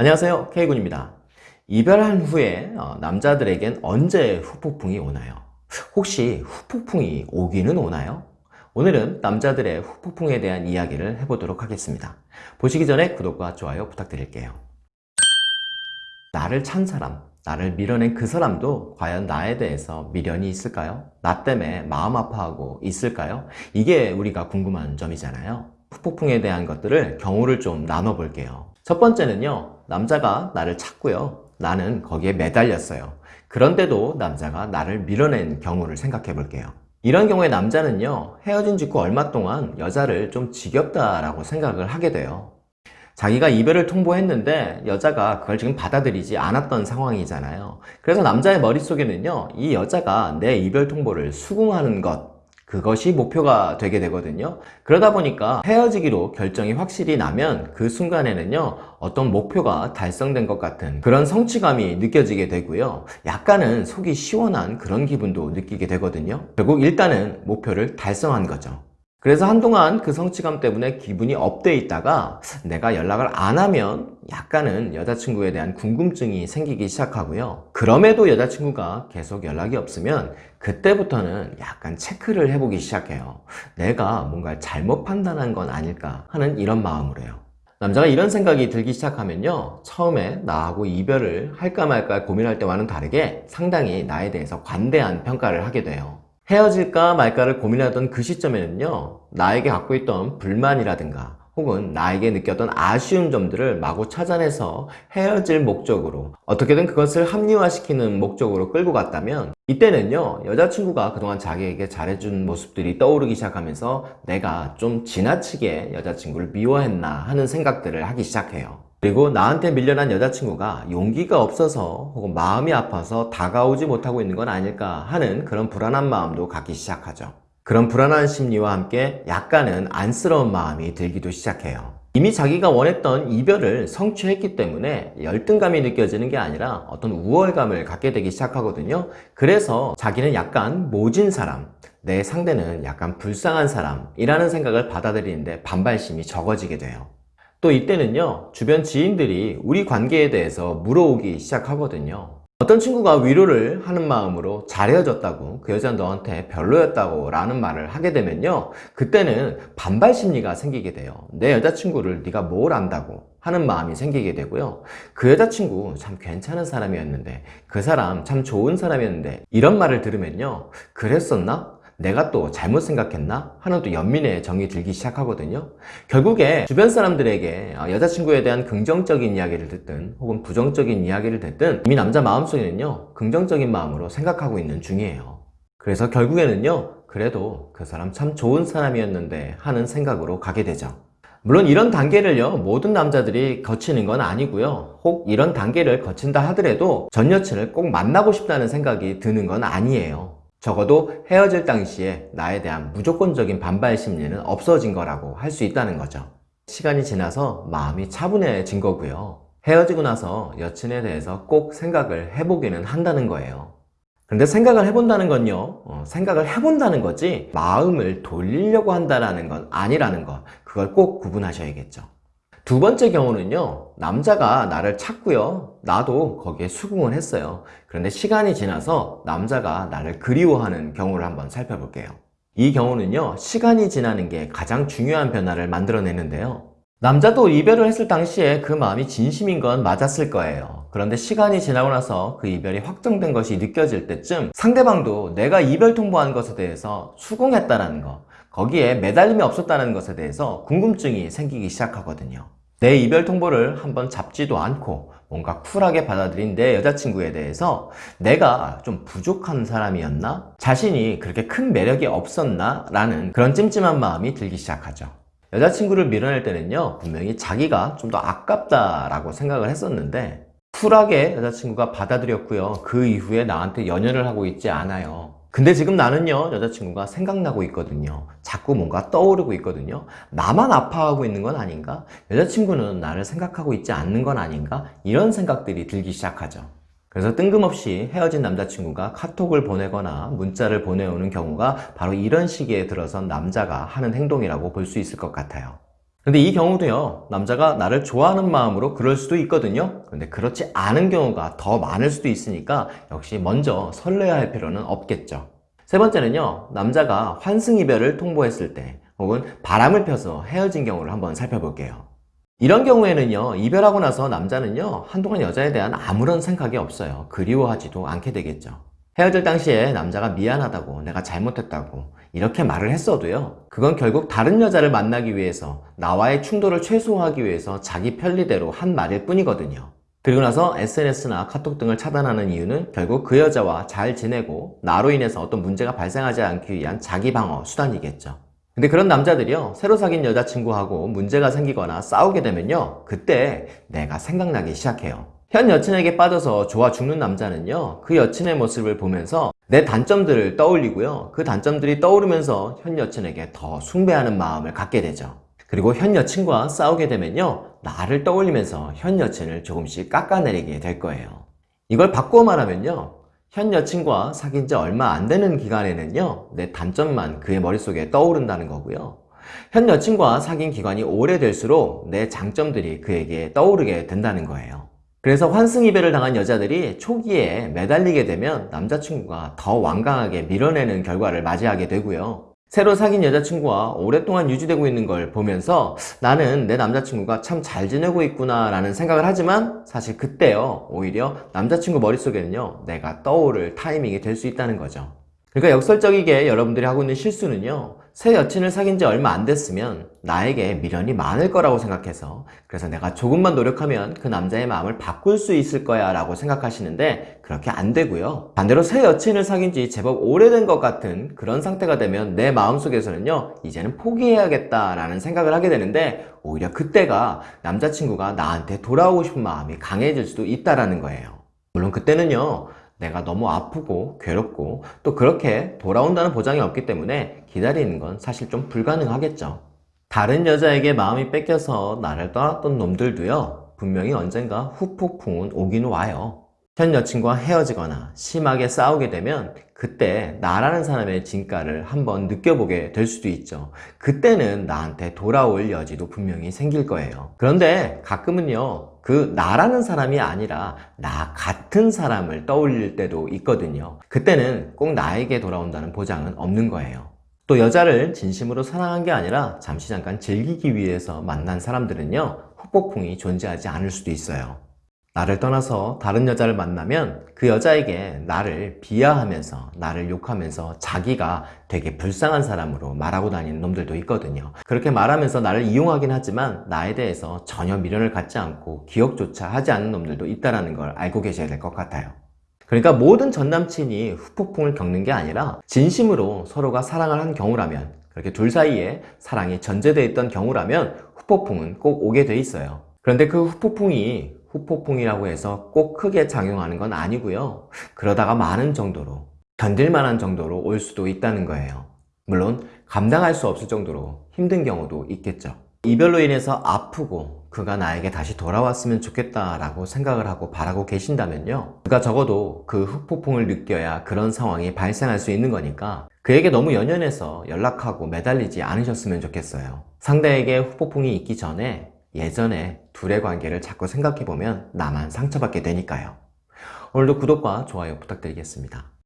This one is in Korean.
안녕하세요 K군입니다 이별한 후에 어, 남자들에겐 언제 후폭풍이 오나요? 혹시 후폭풍이 오기는 오나요? 오늘은 남자들의 후폭풍에 대한 이야기를 해보도록 하겠습니다 보시기 전에 구독과 좋아요 부탁드릴게요 나를 찬 사람, 나를 밀어낸 그 사람도 과연 나에 대해서 미련이 있을까요? 나 때문에 마음 아파하고 있을까요? 이게 우리가 궁금한 점이잖아요 후폭풍에 대한 것들을 경우를 좀 나눠 볼게요 첫 번째는요 남자가 나를 찾고요. 나는 거기에 매달렸어요. 그런데도 남자가 나를 밀어낸 경우를 생각해 볼게요. 이런 경우에 남자는요 헤어진 직후 얼마 동안 여자를 좀 지겹다라고 생각을 하게 돼요. 자기가 이별을 통보했는데 여자가 그걸 지금 받아들이지 않았던 상황이잖아요. 그래서 남자의 머릿속에는요 이 여자가 내 이별 통보를 수긍하는 것 그것이 목표가 되게 되거든요. 그러다 보니까 헤어지기로 결정이 확실히 나면 그 순간에는요 어떤 목표가 달성된 것 같은 그런 성취감이 느껴지게 되고요. 약간은 속이 시원한 그런 기분도 느끼게 되거든요. 결국 일단은 목표를 달성한 거죠 그래서 한동안 그 성취감 때문에 기분이 업돼 있다가 내가 연락을 안 하면 약간은 여자친구에 대한 궁금증이 생기기 시작하고요. 그럼에도 여자친구가 계속 연락이 없으면 그때부터는 약간 체크를 해보기 시작해요. 내가 뭔가 잘못 판단한 건 아닐까 하는 이런 마음으로요. 남자가 이런 생각이 들기 시작하면요. 처음에 나하고 이별을 할까 말까 고민할 때와는 다르게 상당히 나에 대해서 관대한 평가를 하게 돼요 헤어질까 말까를 고민하던 그 시점에는요 나에게 갖고 있던 불만이라든가 혹은 나에게 느꼈던 아쉬운 점들을 마구 찾아내서 헤어질 목적으로 어떻게든 그것을 합리화시키는 목적으로 끌고 갔다면 이때는요 여자친구가 그동안 자기에게 잘해준 모습들이 떠오르기 시작하면서 내가 좀 지나치게 여자친구를 미워했나 하는 생각들을 하기 시작해요 그리고 나한테 밀려난 여자친구가 용기가 없어서 혹은 마음이 아파서 다가오지 못하고 있는 건 아닐까 하는 그런 불안한 마음도 갖기 시작하죠. 그런 불안한 심리와 함께 약간은 안쓰러운 마음이 들기도 시작해요. 이미 자기가 원했던 이별을 성취했기 때문에 열등감이 느껴지는 게 아니라 어떤 우월감을 갖게 되기 시작하거든요. 그래서 자기는 약간 모진 사람 내 상대는 약간 불쌍한 사람이라는 생각을 받아들이는데 반발심이 적어지게 돼요 또 이때는요 주변 지인들이 우리 관계에 대해서 물어오기 시작하거든요. 어떤 친구가 위로를 하는 마음으로 잘 헤어졌다고 그 여자 너한테 별로였다고 라는 말을 하게 되면요 그때는 반발 심리가 생기게 돼요. 내 여자친구를 네가 뭘 안다고 하는 마음이 생기게 되고요. 그 여자친구 참 괜찮은 사람이었는데 그 사람 참 좋은 사람이었는데 이런 말을 들으면요 그랬었나? 내가 또 잘못 생각했나? 하는 또 연민의 정이 들기 시작하거든요. 결국에 주변 사람들에게 어, 여자친구에 대한 긍정적인 이야기를 듣든 혹은 부정적인 이야기를 듣든 이미 남자 마음속에는요 긍정적인 마음으로 생각하고 있는 중이에요. 그래서 결국에는요 그래도 그 사람 참 좋은 사람이었는데 하는 생각으로 가게 되죠. 물론 이런 단계를요 모든 남자들이 거치는 건 아니고요. 혹 이런 단계를 거친다 하더라도 전 여친을 꼭 만나고 싶다는 생각이 드는 건 아니에요 적어도 헤어질 당시에 나에 대한 무조건적인 반발 심리는 없어진 거라고 할 수 있다는 거죠. 시간이 지나서 마음이 차분해진 거고요. 헤어지고 나서 여친에 대해서 꼭 생각을 해보기는 한다는 거예요. 근데 생각을 해본다는 건요 어, 생각을 해본다는 거지 마음을 돌리려고 한다는 건 아니라는 거 그걸 꼭 구분하셔야겠죠 두 번째 경우는요 남자가 나를 찾고요. 나도 거기에 수긍을 했어요. 그런데 시간이 지나서 남자가 나를 그리워하는 경우를 한번 살펴볼게요. 이 경우는요 시간이 지나는 게 가장 중요한 변화를 만들어내는데요. 남자도 이별을 했을 당시에 그 마음이 진심인 건 맞았을 거예요. 그런데 시간이 지나고 나서 그 이별이 확정된 것이 느껴질 때쯤 상대방도 내가 이별 통보한 것에 대해서 수긍했다는 거 거기에 매달림이 없었다는 것에 대해서 궁금증이 생기기 시작하거든요 내 이별 통보를 한번 잡지도 않고 뭔가 쿨하게 받아들인 내 여자친구에 대해서 내가 좀 부족한 사람이었나? 자신이 그렇게 큰 매력이 없었나? 라는 그런 찜찜한 마음이 들기 시작하죠 여자친구를 밀어낼 때는요 분명히 자기가 좀 더 아깝다라고 생각을 했었는데 쿨하게 여자친구가 받아들였고요 그 이후에 나한테 연연을 하고 있지 않아요 근데 지금 나는요 여자친구가 생각나고 있거든요 자꾸 뭔가 떠오르고 있거든요 나만 아파하고 있는 건 아닌가? 여자친구는 나를 생각하고 있지 않는 건 아닌가? 이런 생각들이 들기 시작하죠 그래서 뜬금없이 헤어진 남자친구가 카톡을 보내거나 문자를 보내오는 경우가 바로 이런 시기에 들어선 남자가 하는 행동이라고 볼 수 있을 것 같아요 근데 이 경우도요, 남자가 나를 좋아하는 마음으로 그럴 수도 있거든요. 근데 그렇지 않은 경우가 더 많을 수도 있으니까 역시 먼저 설레야 할 필요는 없겠죠. 세 번째는요, 남자가 환승이별을 통보했을 때 혹은 바람을 펴서 헤어진 경우를 한번 살펴볼게요. 이런 경우에는요, 이별하고 나서 남자는요, 한동안 여자에 대한 아무런 생각이 없어요. 그리워하지도 않게 되겠죠. 헤어질 당시에 남자가 미안하다고, 내가 잘못했다고, 이렇게 말을 했어도요, 그건 결국 다른 여자를 만나기 위해서, 나와의 충돌을 최소화하기 위해서 자기 편리대로 한 말일 뿐이거든요. 그리고 나서 SNS나 카톡 등을 차단하는 이유는 결국 그 여자와 잘 지내고, 나로 인해서 어떤 문제가 발생하지 않기 위한 자기 방어 수단이겠죠. 근데 그런 남자들이요 새로 사귄 여자친구하고 문제가 생기거나 싸우게 되면요 그때 내가 생각나기 시작해요 현 여친에게 빠져서 좋아 죽는 남자는요 그 여친의 모습을 보면서 내 단점들을 떠올리고요 그 단점들이 떠오르면서 현 여친에게 더 숭배하는 마음을 갖게 되죠. 그리고 현 여친과 싸우게 되면요 나를 떠올리면서 현 여친을 조금씩 깎아내리게 될 거예요. 이걸 바꾸어 말하면요 현 여친과 사귄 지 얼마 안 되는 기간에는요 내 단점만 그의 머릿속에 떠오른다는 거고요. 현 여친과 사귄 기간이 오래될수록 내 장점들이 그에게 떠오르게 된다는 거예요 그래서 환승이별을 당한 여자들이 초기에 매달리게 되면 남자친구가 더 완강하게 밀어내는 결과를 맞이하게 되고요. 새로 사귄 여자친구와 오랫동안 유지되고 있는 걸 보면서 나는 내 남자친구가 참 잘 지내고 있구나 라는 생각을 하지만 사실 그때요 오히려 남자친구 머릿속에는요 내가 떠오를 타이밍이 될 수 있다는 거죠. 그러니까 역설적이게 여러분들이 하고 있는 실수는요 새 여친을 사귄 지 얼마 안 됐으면 나에게 미련이 많을 거라고 생각해서 그래서 내가 조금만 노력하면 그 남자의 마음을 바꿀 수 있을 거야 라고 생각하시는데 그렇게 안 되고요. 반대로 새 여친을 사귄 지 제법 오래된 것 같은 그런 상태가 되면 내 마음속에서는요 이제는 포기해야겠다 라는 생각을 하게 되는데 오히려 그때가 남자친구가 나한테 돌아오고 싶은 마음이 강해질 수도 있다라는 거예요. 물론 그때는요 내가 너무 아프고 괴롭고 또 그렇게 돌아온다는 보장이 없기 때문에 기다리는 건 사실 좀 불가능하겠죠. 다른 여자에게 마음이 뺏겨서 나를 떠났던 놈들도요 분명히 언젠가 후폭풍은 오긴 와요. 현 여친과 헤어지거나 심하게 싸우게 되면 그때 나라는 사람의 진가를 한번 느껴보게 될 수도 있죠. 그때는 나한테 돌아올 여지도 분명히 생길 거예요. 그런데 가끔은요 그 나라는 사람이 아니라 나 같은 사람을 떠올릴 때도 있거든요. 그때는 꼭 나에게 돌아온다는 보장은 없는 거예요. 또 여자를 진심으로 사랑한 게 아니라 잠시 잠깐 즐기기 위해서 만난 사람들은요 후폭풍이 존재하지 않을 수도 있어요 나를 떠나서 다른 여자를 만나면 그 여자에게 나를 비하하면서 나를 욕하면서 자기가 되게 불쌍한 사람으로 말하고 다니는 놈들도 있거든요. 그렇게 말하면서 나를 이용하긴 하지만 나에 대해서 전혀 미련을 갖지 않고 기억조차 하지 않는 놈들도 있다는 걸 알고 계셔야 될 것 같아요. 그러니까 모든 전남친이 후폭풍을 겪는 게 아니라 진심으로 서로가 사랑을 한 경우라면 그렇게 둘 사이에 사랑이 전제되어 있던 경우라면 후폭풍은 꼭 오게 돼 있어요. 그런데 그 후폭풍이 후폭풍이라고 해서 꼭 크게 작용하는 건 아니고요. 그러다가 많은 정도로 견딜 만한 정도로 올 수도 있다는 거예요. 물론 감당할 수 없을 정도로 힘든 경우도 있겠죠. 이별로 인해서 아프고 그가 나에게 다시 돌아왔으면 좋겠다라고 생각을 하고 바라고 계신다면요. 그가 적어도 그 후폭풍을 느껴야 그런 상황이 발생할 수 있는 거니까 그에게 너무 연연해서 연락하고 매달리지 않으셨으면 좋겠어요. 상대에게 후폭풍이 있기 전에 예전에 둘의 관계를 자꾸 생각해보면 나만 상처받게 되니까요. 오늘도 구독과 좋아요 부탁드리겠습니다.